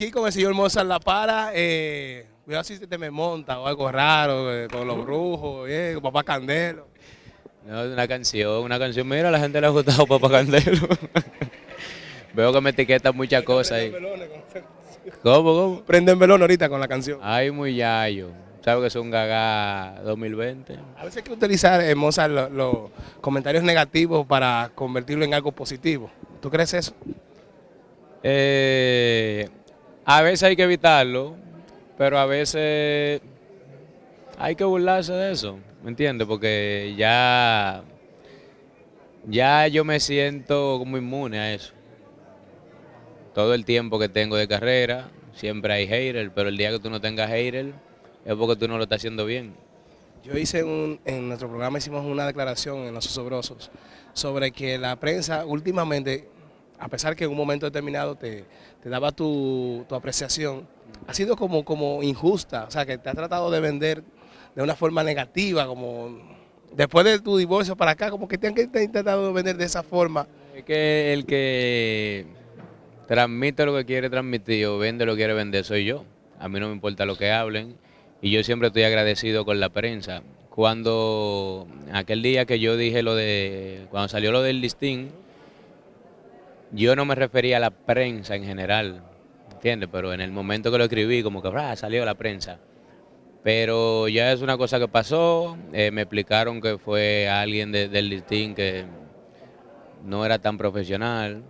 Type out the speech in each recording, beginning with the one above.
Aquí con el señor Mozart La Para, eh, cuidado si te me monta o algo raro, eh, con los brujos, eh, con Papá Candelo. No, una canción, una canción. Mira, a la gente le ha gustado Papá Candelo. Veo que me etiquetan muchas cosas ahí. ¿Cómo, cómo? Prenden velón ahorita con la canción. Ay, muy yayo. ¿Sabes que es un gaga 2020? A veces hay que utilizar, eh, Mozart, lo- los comentarios negativos para convertirlo en algo positivo. ¿Tú crees eso? Eh, a veces hay que evitarlo, pero a veces hay que burlarse de eso, ¿me entiendes? Porque ya, ya yo me siento como inmune a eso. Todo el tiempo que tengo de carrera, siempre hay hater, pero el día que tú no tengas hater es porque tú no lo estás haciendo bien. Yo hice un, en nuestro programa hicimos una declaración en Los Osobrosos sobre que la prensa últimamente, a pesar que en un momento determinado te, daba tu, apreciación, ha sido como, como injusta, o sea, que te ha tratado de vender de una forma negativa, como después de tu divorcio para acá, como que te han te han intentado vender de esa forma. Es que el que transmite lo que quiere transmitir o vende lo que quiere vender soy yo. A mí no me importa lo que hablen y yo siempre estoy agradecido con la prensa. Cuando aquel día que yo dije lo de, cuando salió lo del listín, yo no me refería a la prensa en general, ¿entiendes? Pero en el momento que lo escribí, como que ah, salió la prensa. Pero ya es una cosa que pasó, eh, me explicaron que fue alguien de- del listín que no era tan profesional,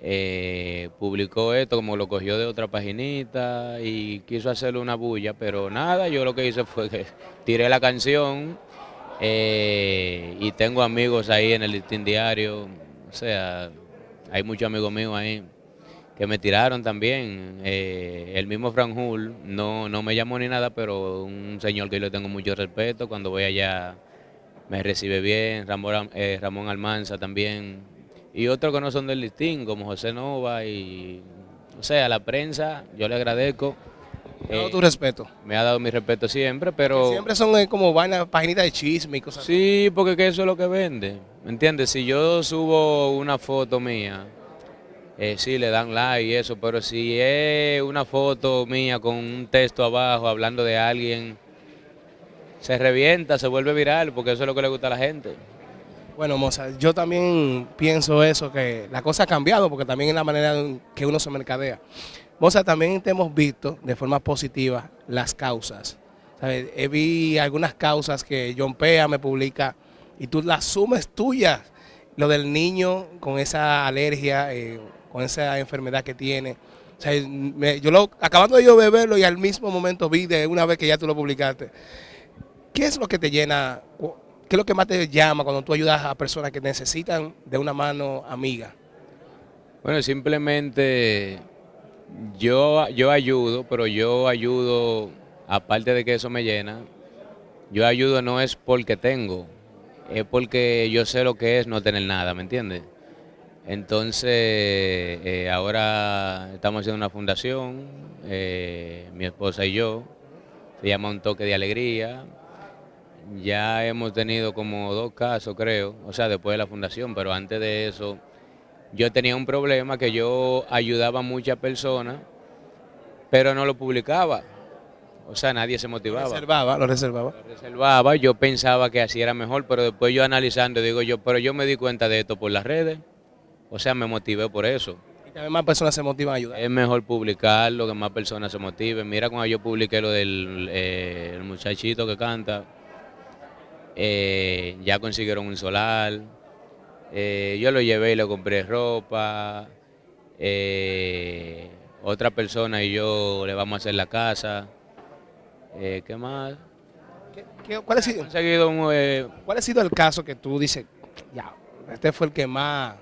eh, publicó esto como lo cogió de otra paginita y quiso hacerle una bulla, pero nada, yo lo que hice fue que tiré la canción eh, y tengo amigos ahí en el listín diario, o sea, hay muchos amigos míos ahí que me tiraron también. eh, el mismo Franjul no, no me llamó ni nada, pero un señor que yo le tengo mucho respeto, cuando voy allá me recibe bien, Ramón, eh, Ramón Almanza también, y otros que no son del listín, como José Nova, y o sea, a la prensa, yo le agradezco. Te doy eh, tu respeto. me ha dado mi respeto siempre, pero... Siempre son eh, como vainas, paginitas de chisme y cosas así. Sí, porque que eso es lo que vende. ¿Me entiendes? Si yo subo una foto mía, eh, sí le dan like y eso, pero si es una foto mía con un texto abajo hablando de alguien, se revienta, se vuelve viral, porque eso es lo que le gusta a la gente. Bueno, Mozart, yo también pienso eso, que la cosa ha cambiado porque también es la manera en que uno se mercadea. Mozart, también te hemos visto de forma positiva las causas. ¿Sabes? He vi algunas causas que John Pea me publica y tú las sumes tuyas. Lo del niño con esa alergia, eh, con esa enfermedad que tiene. Yo lo, acabando de yo beberlo y al mismo momento vi de una vez que ya tú lo publicaste. ¿Qué es lo que te llena? ¿Qué es lo que más te llama cuando tú ayudas a personas que necesitan de una mano amiga? Bueno, simplemente yo, yo ayudo, pero yo ayudo, aparte de que eso me llena, yo ayudo no es porque tengo, es porque yo sé lo que es no tener nada, ¿me entiendes? Entonces, eh, ahora estamos haciendo una fundación, eh, mi esposa y yo, se llama Un Toque de Alegría. Ya hemos tenido como dos casos, creo, o sea, después de la fundación, pero antes de eso, yo tenía un problema que yo ayudaba a muchas personas, pero no lo publicaba. O sea, nadie se Lo motivaba. reservaba, lo reservaba. Lo reservaba, yo pensaba que así era mejor, pero después yo analizando digo yo, pero yo me di cuenta de esto por las redes, o sea, me motivé por eso. Y también más personas se motivan a ayudar. Es mejor publicarlo, que más personas se motiven. Mira cuando yo publiqué lo del eh, el muchachito que canta, eh, ya consiguieron un solar, eh, yo lo llevé y le compré ropa, eh, otra persona y yo le vamos a hacer la casa. Eh, ¿Qué más? ¿Qué- qué- cuál, ha sido, conseguido un, eh, cuál ha sido el caso que tú dices, ya, este fue el que más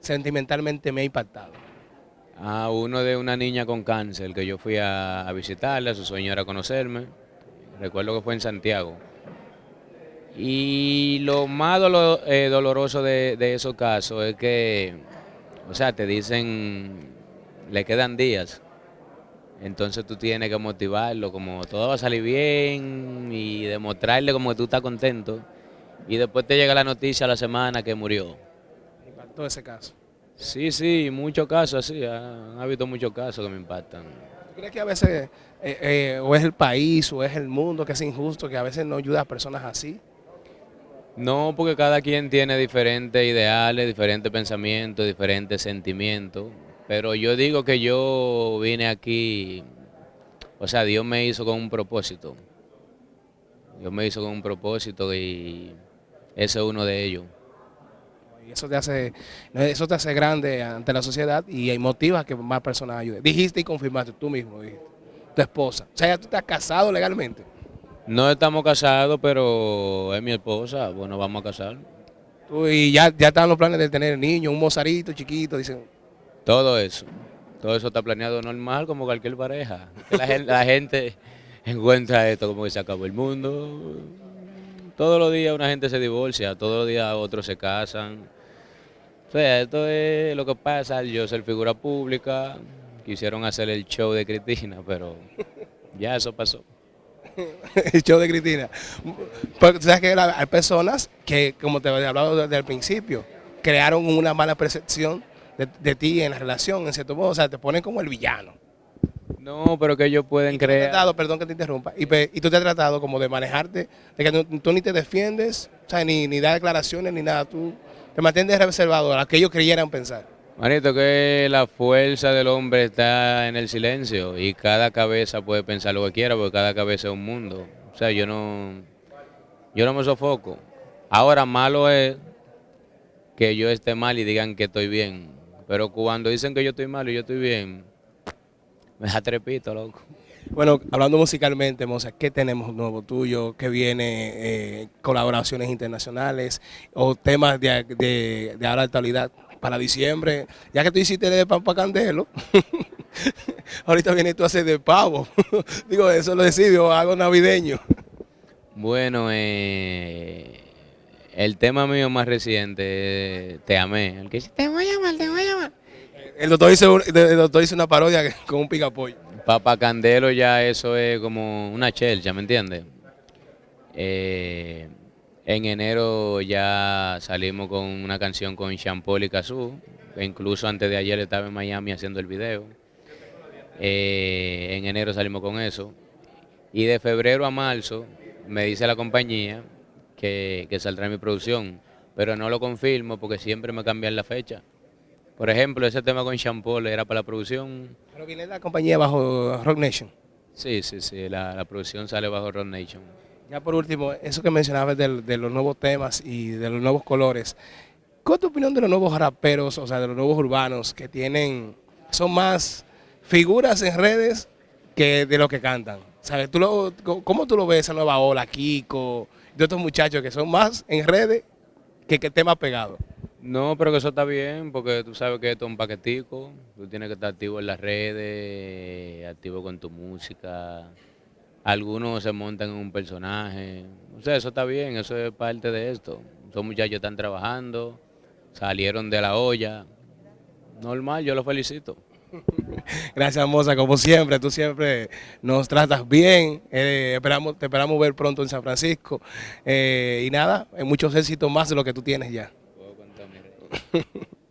sentimentalmente me ha impactado? a uno de una niña con cáncer que yo fui a, a visitarla, su sueño era conocerme. Recuerdo que fue en Santiago. Y lo más eh, doloroso de, de esos casos es que, o sea, te dicen, le quedan días. Entonces tú tienes que motivarlo, como todo va a salir bien y demostrarle como que tú estás contento. Y después te llega la noticia a la semana que murió. Me impactó ese caso. Sí, sí, muchos casos así, han habido muchos casos que me impactan. ¿Tú crees que a veces eh, eh, o es el país o es el mundo que es injusto, que a veces no ayuda a personas así? No, porque cada quien tiene diferentes ideales, diferentes pensamientos, diferentes sentimientos. Pero yo digo que yo vine aquí, o sea, Dios me hizo con un propósito. Dios me hizo con un propósito y ese es uno de ellos. Y eso te hace, eso te hace grande ante la sociedad y motiva que más personas ayuden. Dijiste y confirmaste tú mismo, tu esposa. O sea, ya tú estás casado legalmente. No estamos casados, pero es mi esposa, bueno, vamos a casar. y ya, ya están los planes de tener niños, un mozarito chiquito, dicen. Todo eso, todo eso está planeado normal como cualquier pareja. La gente, la gente encuentra esto como que se acabó el mundo. Todos los días una gente se divorcia, todos los días otros se casan. O sea, esto es lo que pasa, yo ser figura pública, quisieron hacer el show de Cristina, pero ya eso pasó. el show de Cristina. Porque sabes que hay personas que, como te había hablado desde el principio, crearon una mala percepción de, ti en la relación, en cierto modo, o sea, te ponen como el villano. No, pero que ellos pueden creer. perdón que te interrumpa, y, tú te has tratado como de manejarte, de que tú, ni te defiendes, o sea, ni, ni das declaraciones ni nada, tú te mantienes reservado a lo que ellos creyeran pensar. Manito, que la fuerza del hombre está en el silencio y cada cabeza puede pensar lo que quiera porque cada cabeza es un mundo. O sea, yo no, yo no me sofoco. Ahora malo es que yo esté mal y digan que estoy bien. Pero cuando dicen que yo estoy mal y yo estoy bien, me da trepito, loco. Bueno, hablando musicalmente, Moza, ¿qué tenemos nuevo tuyo? ¿Qué viene? Eh, ¿Colaboraciones internacionales o temas de, de, de ahora actualidad? Para diciembre, ya que tú hiciste de pan para candelo, ahorita viene tú a hacer de pavo. Digo, eso lo decido, hago navideño. Bueno, eh, el tema mío más reciente, Te Amé, el que dice, te voy a llamar, te voy a llamar. El doctor hizo, el doctor hizo una parodia con un picapollo. Papa Candelo ya eso es como una chelcha, ¿me entiendes? Eh, en enero ya salimos con una canción con Paul y Cazú, incluso antes de ayer estaba en Miami haciendo el video. Eh, en enero salimos con eso. Y de febrero a marzo me dice la compañía que, saldrá mi producción, pero no lo confirmo porque siempre me cambian la fecha. Por ejemplo, ese tema con Paul era para la producción. ¿Pero viene la compañía bajo Rock Nation? Sí, sí, sí, la, la producción sale bajo Rock Nation. Ya por último, eso que mencionabas de, los nuevos temas y de los nuevos colores, ¿cuál es tu opinión de los nuevos raperos, o sea, de los nuevos urbanos que tienen, son más figuras en redes que de lo que cantan? ¿Sabes? ¿Tú lo, ¿Cómo tú lo ves esa nueva ola, Kiko, de otros muchachos que son más en redes que, que temas pegados? No, pero que eso está bien, porque tú sabes que esto es un paquetico, tú tienes que estar activo en las redes, activo con tu música, algunos se montan en un personaje. O sea, eso está bien, eso es parte de esto. Son muchachos están trabajando, salieron de la olla. Normal, yo los felicito. Gracias, Moza, como siempre, tú siempre nos tratas bien. Eh, esperamos, te esperamos ver pronto en San Francisco. Eh, y nada, muchos éxitos más de lo que tú tienes ya.